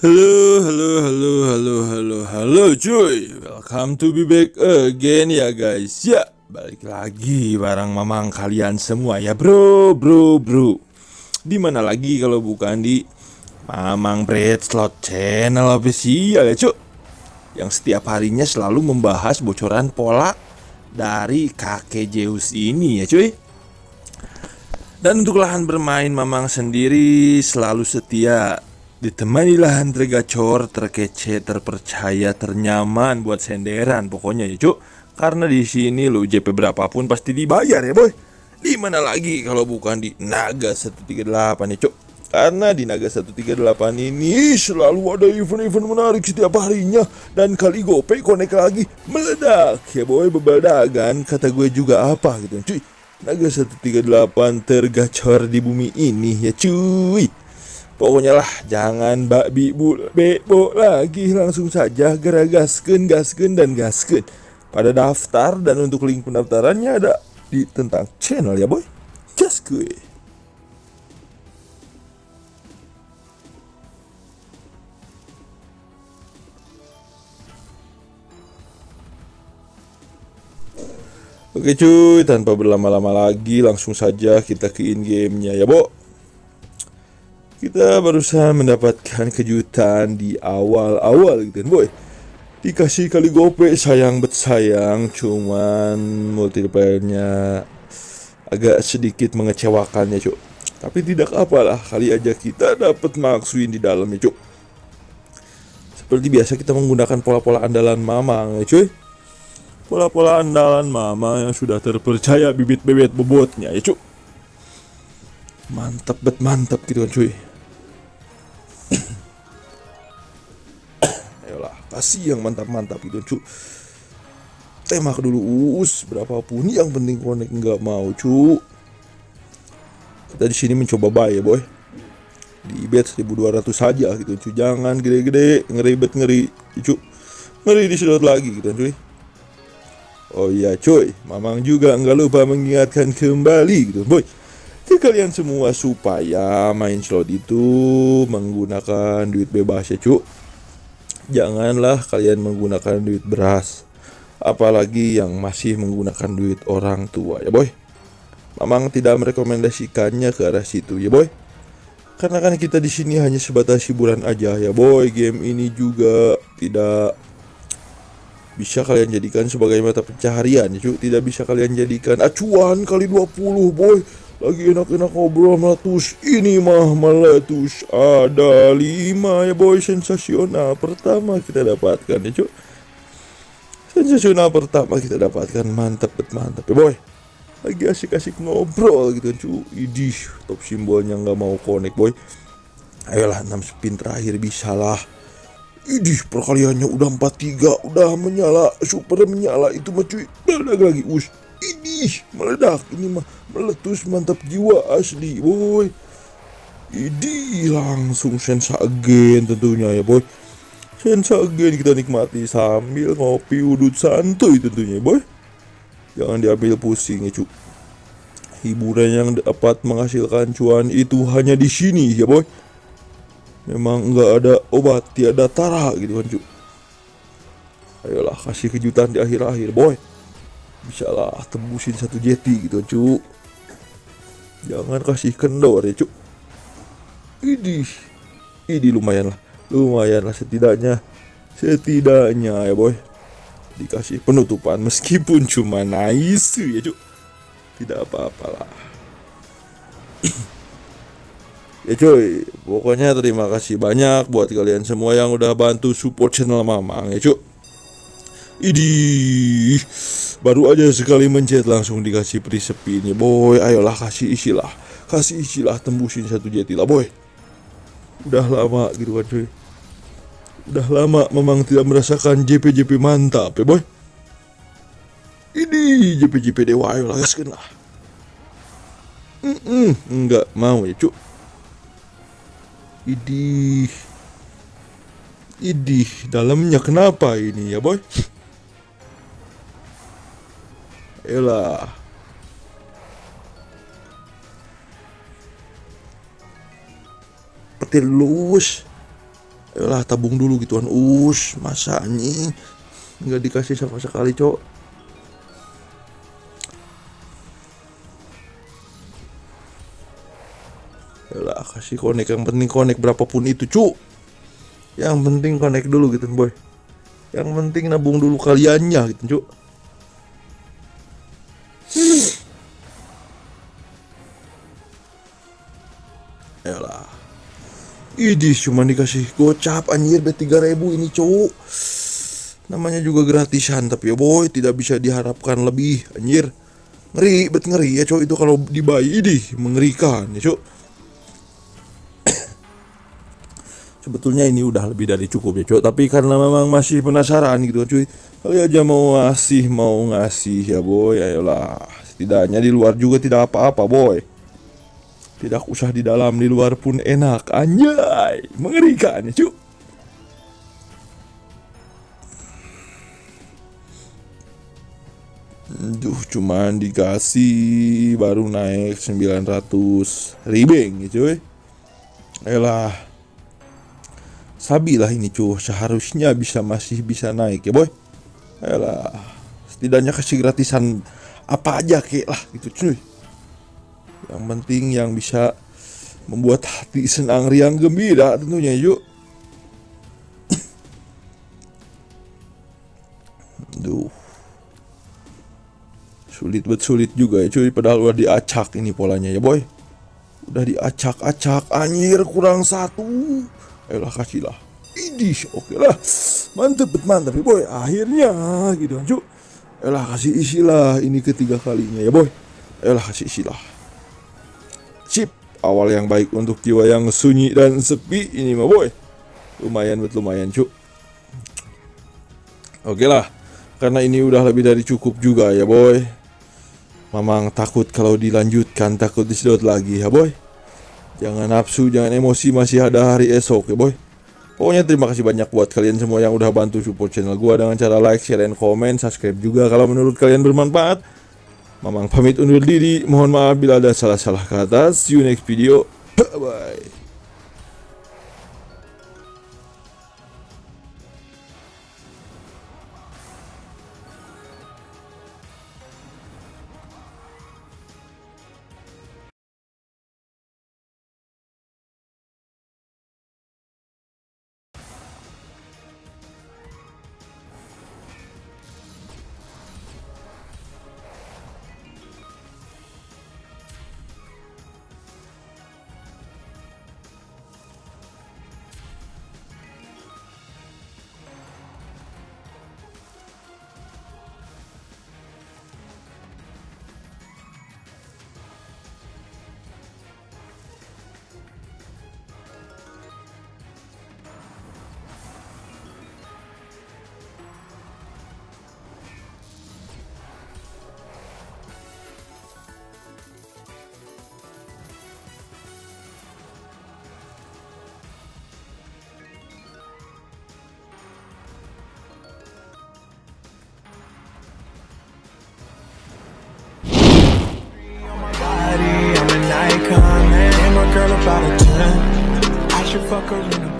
Halo, halo, halo, halo, halo, halo cuy. Welcome to be back again ya guys. Ya, balik lagi bareng mamang kalian semua ya bro, bro, bro. Di mana lagi kalau bukan di Mamang Bread Slot Channel official ya cuy Yang setiap harinya selalu membahas bocoran pola dari kakek Zeus ini ya cuy. Dan untuk lahan bermain Mamang sendiri selalu setia Ditemani lahan tergacor, terkece, terpercaya, ternyaman buat senderan pokoknya ya cuk. Karena di sini lo JP berapapun pasti dibayar ya boy. Di mana lagi kalau bukan di Naga 138 ya cuk. Karena di Naga 138 ini selalu ada event-event menarik setiap harinya Dan kali gope konek lagi meledak Ya boy bebaldagan kata gue juga apa gitu cuy Naga 138 tergacor di bumi ini ya cuy Pokoknya lah jangan babi bu bebo lagi. Langsung saja gerak gasken gasken dan gasken pada daftar dan untuk link pendaftarannya ada di tentang channel ya boy. Just gue Oke cuy, tanpa berlama-lama lagi langsung saja kita ke in gamenya ya, Bo. Kita barusan mendapatkan kejutan di awal-awal gitu kan, boy. Dikasih kali gope sayang bet sayang, cuman multiplayernya agak sedikit mengecewakan ya, cuy. Tapi tidak apalah, kali aja kita dapat maksuin di dalamnya, cuy. Seperti biasa kita menggunakan pola-pola andalan mamang ya, cuy pola-pola andalan mama yang sudah terpercaya bibit bebet bobotnya ya cuk mantap bet mantap gitu kan cuy ayolah kasih yang mantap-mantap gitu cuk tembak dulu us berapapun. Yang penting konek nggak mau cuk kita di sini mencoba buy ya boy. Di bet 1200 saja gitu cuy jangan gede-gede ngeri bet ngeri cuk ngeri disedot lagi gitu cuy. Oh iya cuy, Mamang juga nggak lupa mengingatkan kembali gitu boy Ke kalian semua supaya main slot itu menggunakan duit bebas ya cuy Janganlah kalian menggunakan duit beras Apalagi yang masih menggunakan duit orang tua ya boy. Mamang tidak merekomendasikannya ke arah situ ya boy. Karena kan kita di sini hanya sebatas hiburan aja ya boy. Game ini juga tidak bisa kalian jadikan sebagai mata pencaharian cuy tidak bisa kalian jadikan acuan kali 20 boy lagi enak-enak ngobrol meletus ini mah meletus ada lima ya boy. Sensasional pertama kita dapatkan ya cuy sensasional pertama kita dapatkan. Mantap bet mantap ya boy. Lagi asik-asik ngobrol gitu cuy idih top simbolnya nggak mau connect boy. Ayolah 6 spin terakhir bisa lah. Idih perkaliannya udah 43 Udah menyala. Super menyala. Itu mah cuy. Meledak lagi. Us Idih meledak. Ini mah meletus mantap jiwa asli boy. Idih langsung sensa again tentunya ya boy. Sensa again kita nikmati sambil ngopi udut santuy tentunya boy. Jangan diambil pusing ya cuy Hiburan yang dapat menghasilkan cuan itu hanya di sini ya boy. Memang nggak ada obat tiada tara gitu kan cu. Ayolah kasih kejutan di akhir-akhir boy bisa lah tembusin satu jeti gitu cu jangan kasih kendor ya cu ini ini lumayan lah. Lumayan lah setidaknya. Setidaknya ya boy. Dikasih penutupan meskipun cuma nice ya cu tidak apa-apalah. Ya cuy, pokoknya terima kasih banyak buat kalian semua yang udah bantu support channel Mamang ya cuy. Idi baru aja sekali mencet langsung dikasih presepi ini boy. Ayolah kasih isilah, kasih isilah tembusin satu jeti lah boy. Udah lama gitu kan cuy. Udah lama memang tidak merasakan JP-JP mantap ya boy. Ini JP-JP dewa ayolah gaskan lah. Mm -mm, enggak mau ya cuy. Idih Idih Dalamnya kenapa ini ya boy Elah Petir lurus Ayolah tabung dulu gituan. Us, masa anjing nggak dikasih sama sekali, Cok. Ayolah kasih konek yang penting konek berapapun itu, Cuk. Yang penting konek dulu gitu, boy. Yang penting nabung dulu kaliannya gitu, Cuk. Ayolah. Idih cuma dikasih gocap anjir B3000 ini cowok. Namanya juga gratisan tapi ya boy tidak bisa diharapkan lebih anjir. Ngeri bet ngeri ya cowok itu kalau dibayi idih mengerikan ya cowok. Sebetulnya ini udah lebih dari cukup ya cowok Tapi karena memang masih penasaran gitu cuy. Kali aja mau ngasih mau ngasih ya boy Ayolah. Setidaknya di luar juga tidak apa-apa boy tidak usah di dalam, di luar pun enak. Anjay, mengerikan cuk. Duh, cuman dikasih baru naik 900 ribeng ya cuy. Elah. Sabi lah ini cuy, seharusnya bisa masih bisa naik ya boy. Elah. Setidaknya kasih gratisan apa aja kek lah gitu cuy yang penting yang bisa membuat hati senang riang gembira tentunya yuk. Duh. Sulit bet sulit juga ya cuy. Padahal udah diacak ini polanya ya boy. Udah diacak-acak Anjir kurang satu. Ayolah kasih lah Idih oke lah Mantep bet mantep ya boy. Akhirnya gitu kan cuy Ayolah kasih isilah Ini ketiga kalinya ya boy. Ayolah kasih isilah Chip awal yang baik untuk jiwa yang sunyi dan sepi ini mah boy. Lumayan buat lumayan cuk. Oke lah karena ini udah lebih dari cukup juga ya boy. Mamang takut kalau dilanjutkan takut disedot lagi ya boy. Jangan nafsu jangan emosi masih ada hari esok ya boy. Pokoknya terima kasih banyak buat kalian semua yang udah bantu support channel gua dengan cara like, share, dan komen, subscribe juga kalau menurut kalian bermanfaat. Mamang pamit undur diri. Mohon maaf bila ada salah-salah kata. See you next video. Bye. About a 10. I should fuck her in a